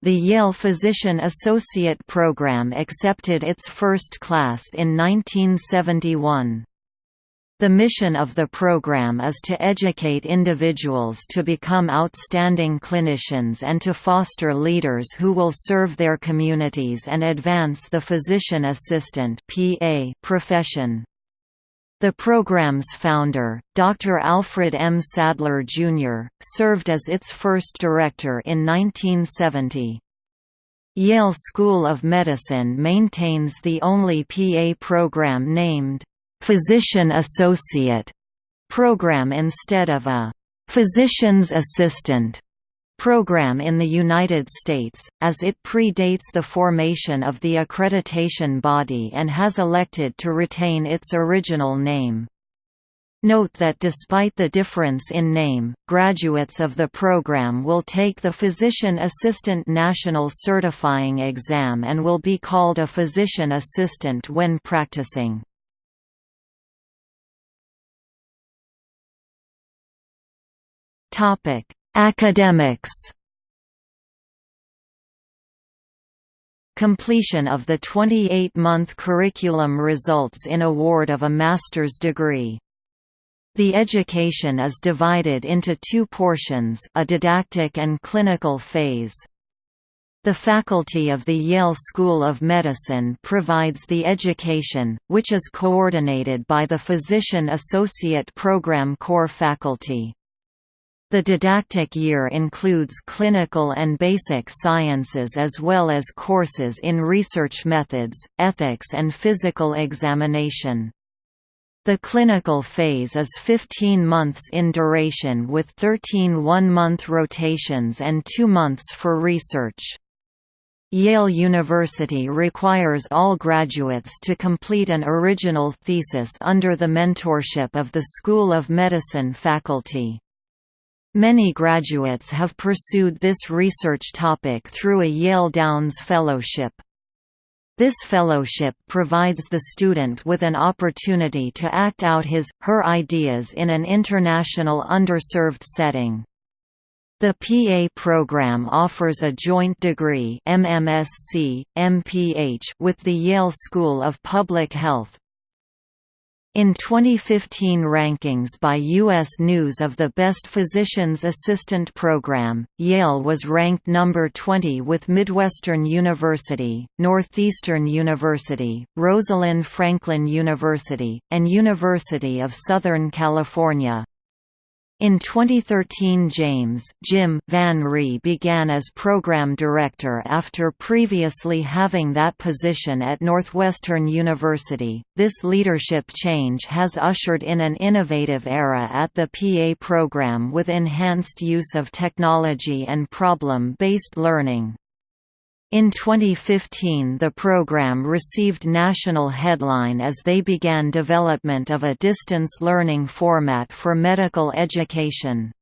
The Yale Physician Associate Program accepted its first class in 1971. The mission of the program is to educate individuals to become outstanding clinicians and to foster leaders who will serve their communities and advance the physician assistant profession. The program's founder, Dr. Alfred M. Sadler, Jr., served as its first director in 1970. Yale School of Medicine maintains the only PA program named, "'Physician Associate' program instead of a "'Physician's Assistant' program in the United States, as it predates the formation of the accreditation body and has elected to retain its original name. Note that despite the difference in name, graduates of the program will take the Physician Assistant National Certifying Exam and will be called a physician assistant when practicing. Topic: Academics Completion of the 28-month curriculum results in award of a master's degree. The education is divided into two portions a didactic and clinical phase. The faculty of the Yale School of Medicine provides the education, which is coordinated by the Physician Associate Program core faculty. The didactic year includes clinical and basic sciences as well as courses in research methods, ethics and physical examination. The clinical phase is 15 months in duration with 13 one-month rotations and two months for research. Yale University requires all graduates to complete an original thesis under the mentorship of the School of Medicine faculty. Many graduates have pursued this research topic through a Yale Downs Fellowship. This fellowship provides the student with an opportunity to act out his, her ideas in an international underserved setting. The PA program offers a joint degree MMSc, MPH with the Yale School of Public Health, in 2015 rankings by U.S. News of the Best Physician's Assistant Program, Yale was ranked number 20 with Midwestern University, Northeastern University, Rosalind Franklin University, and University of Southern California. In 2013 James Jim Van Rhee began as program director after previously having that position at Northwestern University. This leadership change has ushered in an innovative era at the PA program with enhanced use of technology and problem-based learning. In 2015 the program received national headline as they began development of a distance learning format for medical education.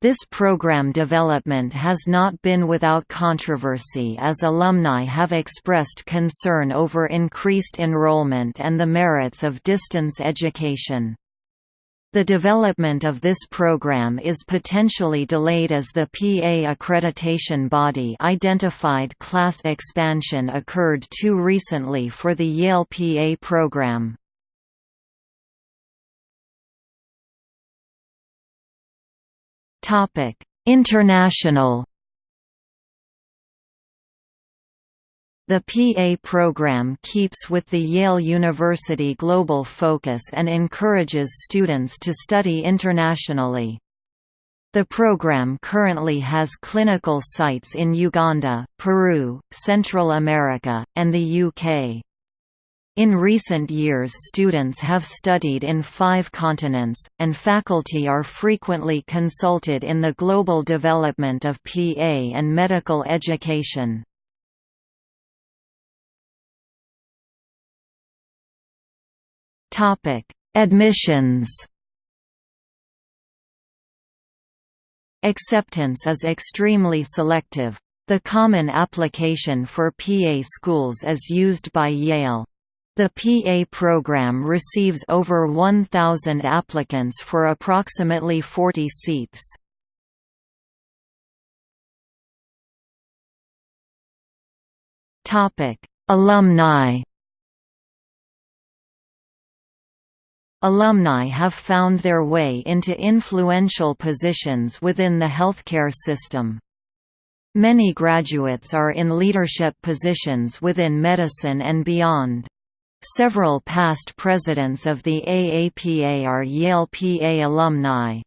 This program development has not been without controversy as alumni have expressed concern over increased enrollment and the merits of distance education. The development of this program is potentially delayed as the PA accreditation body identified class expansion occurred too recently for the Yale PA program. International The PA program keeps with the Yale University global focus and encourages students to study internationally. The program currently has clinical sites in Uganda, Peru, Central America, and the UK. In recent years students have studied in five continents, and faculty are frequently consulted in the global development of PA and medical education. Topic: Admissions. Acceptance is extremely selective. The common application for PA schools is used by Yale. The PA program receives over 1,000 applicants for approximately 40 seats. Alumni Alumni have found their way into influential positions within the healthcare system. Many graduates are in leadership positions within medicine and beyond. Several past presidents of the AAPA are Yale PA alumni.